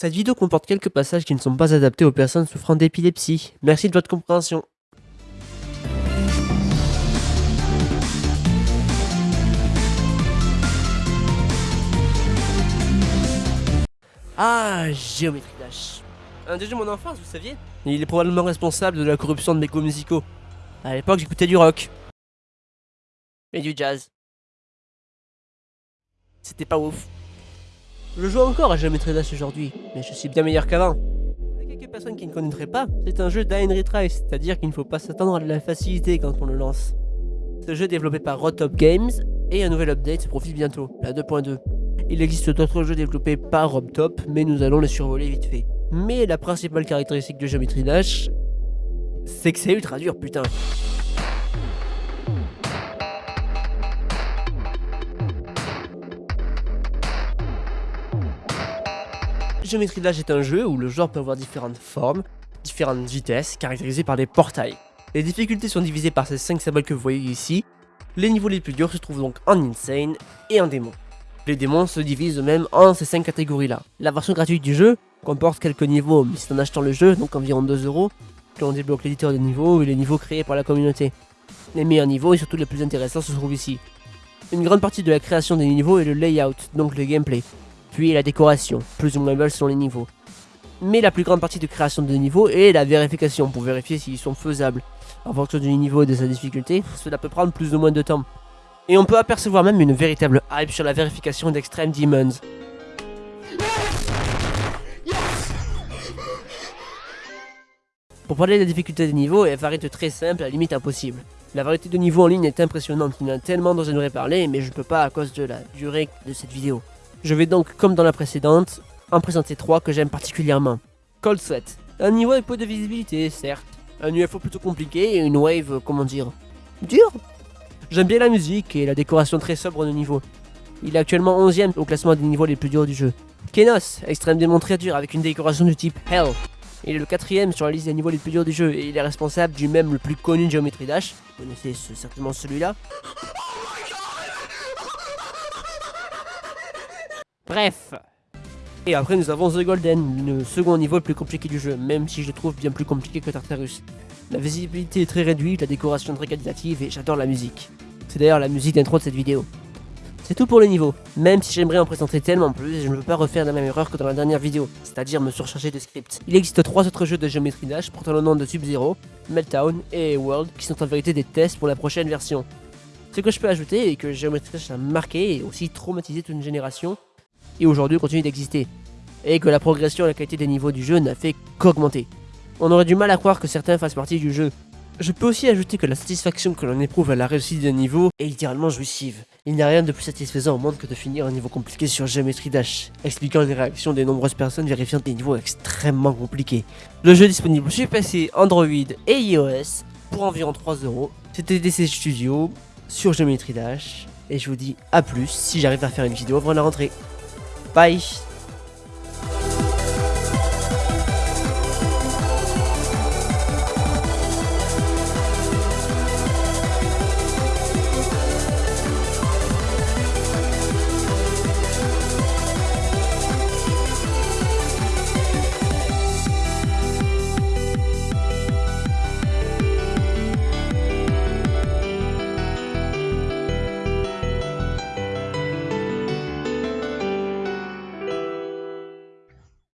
Cette vidéo comporte quelques passages qui ne sont pas adaptés aux personnes souffrant d'épilepsie. Merci de votre compréhension. Ah, Géométrie Dash. Un des jeux de mon enfance, vous saviez? Il est probablement responsable de la corruption de mes goûts musicaux. À l'époque, j'écoutais du rock. Et du jazz. C'était pas ouf. Je joue encore à Géométrie Dash aujourd'hui, mais je suis bien meilleur qu'avant. Pour quelques personnes qui ne connaîtraient pas, c'est un jeu d'Ain Retry, c'est-à-dire qu'il ne faut pas s'attendre à de la facilité quand on le lance. Ce jeu est développé par Rotop Games, et un nouvel update se profile bientôt, la 2.2. Il existe d'autres jeux développés par Robtop, mais nous allons les survoler vite fait. Mais la principale caractéristique de Geometry Dash, c'est que c'est ultra dur, putain. Geometry Dash est un jeu où le joueur peut avoir différentes formes, différentes vitesses, caractérisées par des portails. Les difficultés sont divisées par ces 5 symboles que vous voyez ici. Les niveaux les plus durs se trouvent donc en Insane et en Démon. Les démons se divisent eux-mêmes en ces 5 catégories-là. La version gratuite du jeu comporte quelques niveaux, mais c'est en achetant le jeu, donc environ 2 euros, que l'on débloque l'éditeur de niveaux et les niveaux créés par la communauté. Les meilleurs niveaux et surtout les plus intéressants se trouvent ici. Une grande partie de la création des niveaux est le layout, donc le gameplay, puis la décoration, plus ou moins belle selon les niveaux. Mais la plus grande partie de création de niveaux est la vérification, pour vérifier s'ils sont faisables. En fonction du niveau et de sa difficulté, cela peut prendre plus ou moins de temps. Et on peut apercevoir même une véritable hype sur la vérification d'Extreme Demons. Pour parler de la difficulté des niveaux, elle varie de très simple à limite impossible. La variété de niveaux en ligne est impressionnante, il y en a tellement dont j'aimerais parler, mais je ne peux pas à cause de la durée de cette vidéo. Je vais donc, comme dans la précédente, en présenter trois que j'aime particulièrement. Cold Sweat, un niveau avec peu de visibilité, certes. Un UFO plutôt compliqué et une wave, comment dire, dur J'aime bien la musique et la décoration très sobre de niveau. Il est actuellement 11ème au classement des niveaux les plus durs du jeu. Kenos, extrêmement très dur avec une décoration du type Hell. Il est le quatrième sur la liste des niveaux les plus durs du jeu et il est responsable du même le plus connu de Geometry Dash. Vous connaissez certainement celui-là. Bref. Et après nous avons The Golden, le second niveau le plus compliqué du jeu, même si je le trouve bien plus compliqué que Tartarus. La visibilité est très réduite, la décoration très qualitative et j'adore la musique. C'est d'ailleurs la musique d'intro de cette vidéo. C'est tout pour le niveau, même si j'aimerais en présenter tellement plus, je ne veux pas refaire la même erreur que dans la dernière vidéo, c'est-à-dire me surcharger de scripts. Il existe trois autres jeux de Geometry Dash portant le nom de Sub-Zero, Meltdown et World qui sont en vérité des tests pour la prochaine version. Ce que je peux ajouter est que Geometry Dash a marqué et aussi traumatisé toute une génération, aujourd'hui continue d'exister, et que la progression et la qualité des niveaux du jeu n'a fait qu'augmenter. On aurait du mal à croire que certains fassent partie du jeu, je peux aussi ajouter que la satisfaction que l'on éprouve à la réussite d'un niveau est littéralement jouissive. Il n'y a rien de plus satisfaisant au monde que de finir un niveau compliqué sur Geometry Dash, expliquant les réactions des nombreuses personnes vérifiant des niveaux extrêmement compliqués. Le jeu est disponible sur PC, Android et iOS pour environ 3 euros. C'était DC Studio sur Geometry Dash et je vous dis à plus si j'arrive à faire une vidéo avant la rentrée. Paz.